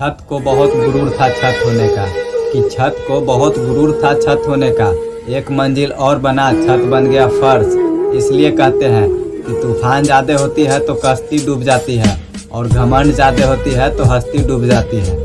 छत को बहुत गुरूर था छत होने का। कि छत को बहुत गुरूर था छत होने का। एक मंजिल और बना, छत बन गया फर्श। इसलिए कहते हैं कि तूफ़ान ज़्यादा होती है तो कश्ती डूब जाती है, और घमंड ज़्यादा होती है तो हस्ती डूब जाती है।